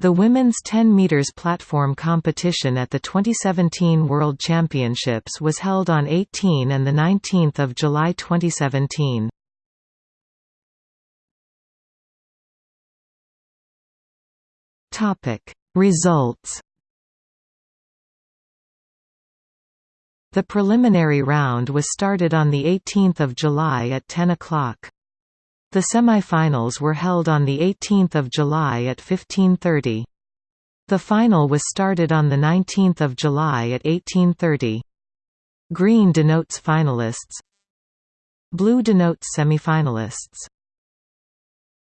The women's 10 meters platform competition at the 2017 World Championships was held on 18 and the 19th of July 2017. Topic Results The preliminary round was started on 18 July at 10 o'clock. The semi-finals were held on 18 July at 15.30. The final was started on 19 July at 18.30. Green denotes finalists Blue denotes semi-finalists